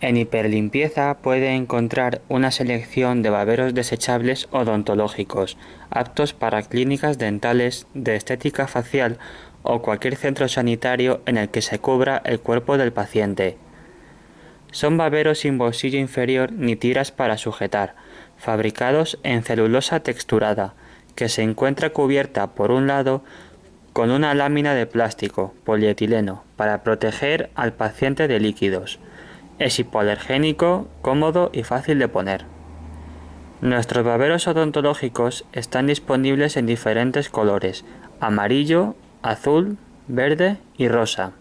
En hiperlimpieza puede encontrar una selección de baberos desechables odontológicos, aptos para clínicas dentales, de estética facial o cualquier centro sanitario en el que se cubra el cuerpo del paciente. Son baberos sin bolsillo inferior ni tiras para sujetar, fabricados en celulosa texturada, que se encuentra cubierta por un lado con una lámina de plástico, polietileno, para proteger al paciente de líquidos. Es hipoalergénico, cómodo y fácil de poner. Nuestros baberos odontológicos están disponibles en diferentes colores, amarillo, azul, verde y rosa.